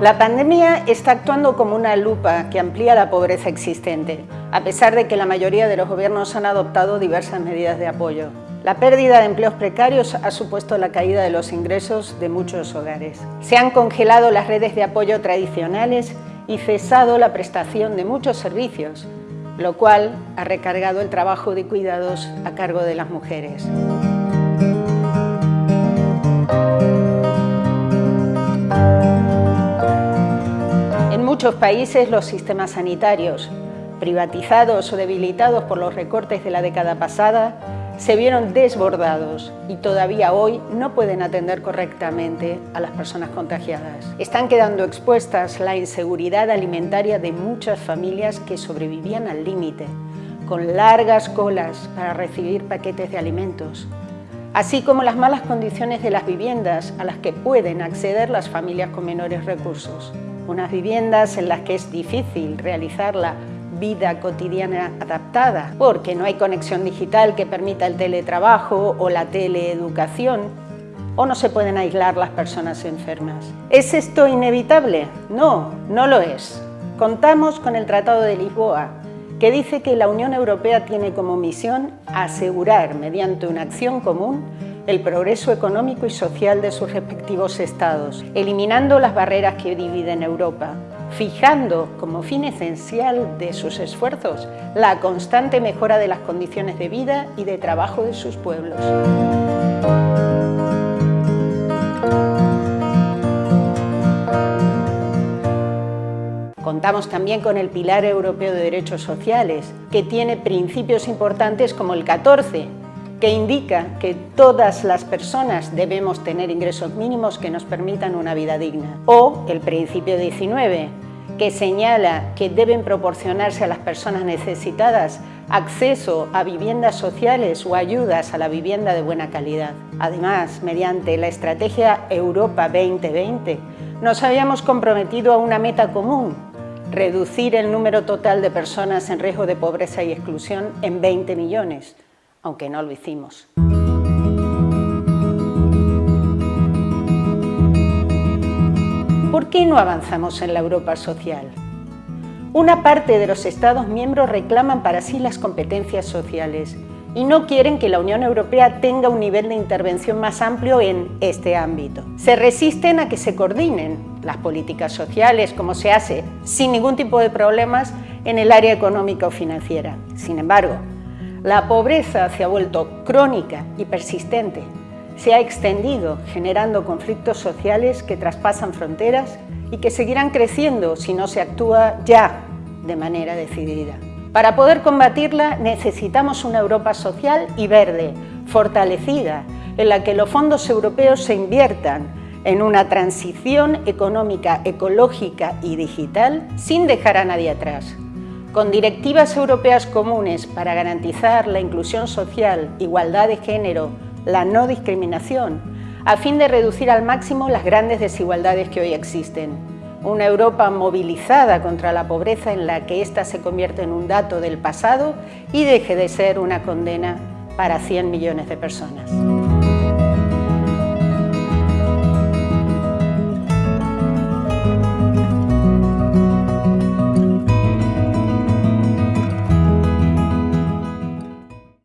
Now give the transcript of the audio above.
La pandemia está actuando como una lupa que amplía la pobreza existente, a pesar de que la mayoría de los gobiernos han adoptado diversas medidas de apoyo. La pérdida de empleos precarios ha supuesto la caída de los ingresos de muchos hogares. Se han congelado las redes de apoyo tradicionales y cesado la prestación de muchos servicios, lo cual ha recargado el trabajo de cuidados a cargo de las mujeres. Muchos países los sistemas sanitarios, privatizados o debilitados por los recortes de la década pasada, se vieron desbordados y todavía hoy no pueden atender correctamente a las personas contagiadas. Están quedando expuestas la inseguridad alimentaria de muchas familias que sobrevivían al límite, con largas colas para recibir paquetes de alimentos, así como las malas condiciones de las viviendas a las que pueden acceder las familias con menores recursos unas viviendas en las que es difícil realizar la vida cotidiana adaptada, porque no hay conexión digital que permita el teletrabajo o la teleeducación, o no se pueden aislar las personas enfermas. ¿Es esto inevitable? No, no lo es. Contamos con el Tratado de Lisboa, que dice que la Unión Europea tiene como misión asegurar, mediante una acción común, el progreso económico y social de sus respectivos estados, eliminando las barreras que dividen Europa, fijando como fin esencial de sus esfuerzos la constante mejora de las condiciones de vida y de trabajo de sus pueblos. Contamos también con el Pilar Europeo de Derechos Sociales, que tiene principios importantes como el 14, que indica que todas las personas debemos tener ingresos mínimos que nos permitan una vida digna. O el principio 19, que señala que deben proporcionarse a las personas necesitadas acceso a viviendas sociales o ayudas a la vivienda de buena calidad. Además, mediante la estrategia Europa 2020, nos habíamos comprometido a una meta común, reducir el número total de personas en riesgo de pobreza y exclusión en 20 millones aunque no lo hicimos. ¿Por qué no avanzamos en la Europa social? Una parte de los Estados miembros reclaman para sí las competencias sociales y no quieren que la Unión Europea tenga un nivel de intervención más amplio en este ámbito. Se resisten a que se coordinen las políticas sociales, como se hace sin ningún tipo de problemas en el área económica o financiera. Sin embargo, la pobreza se ha vuelto crónica y persistente. Se ha extendido, generando conflictos sociales que traspasan fronteras y que seguirán creciendo si no se actúa ya de manera decidida. Para poder combatirla necesitamos una Europa social y verde, fortalecida, en la que los fondos europeos se inviertan en una transición económica, ecológica y digital sin dejar a nadie atrás con directivas europeas comunes para garantizar la inclusión social, igualdad de género, la no discriminación, a fin de reducir al máximo las grandes desigualdades que hoy existen. Una Europa movilizada contra la pobreza en la que ésta se convierte en un dato del pasado y deje de ser una condena para 100 millones de personas.